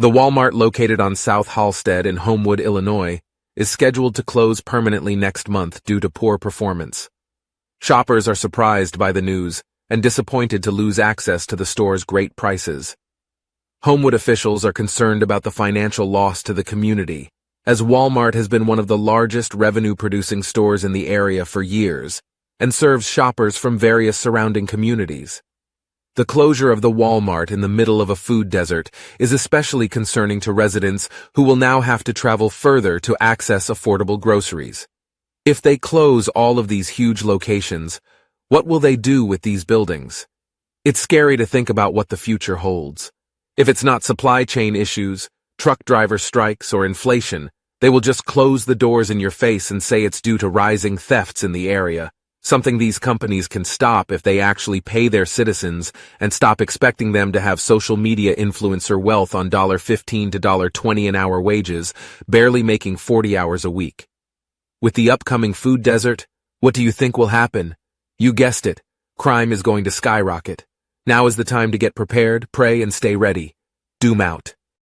The Walmart located on South Halsted in Homewood, Illinois, is scheduled to close permanently next month due to poor performance. Shoppers are surprised by the news and disappointed to lose access to the store's great prices. Homewood officials are concerned about the financial loss to the community, as Walmart has been one of the largest revenue-producing stores in the area for years and serves shoppers from various surrounding communities. The closure of the Walmart in the middle of a food desert is especially concerning to residents who will now have to travel further to access affordable groceries. If they close all of these huge locations, what will they do with these buildings? It's scary to think about what the future holds. If it's not supply chain issues, truck driver strikes, or inflation, they will just close the doors in your face and say it's due to rising thefts in the area something these companies can stop if they actually pay their citizens and stop expecting them to have social media influencer wealth on 15 to 20 an hour wages, barely making 40 hours a week. With the upcoming food desert, what do you think will happen? You guessed it, crime is going to skyrocket. Now is the time to get prepared, pray, and stay ready. Doom out.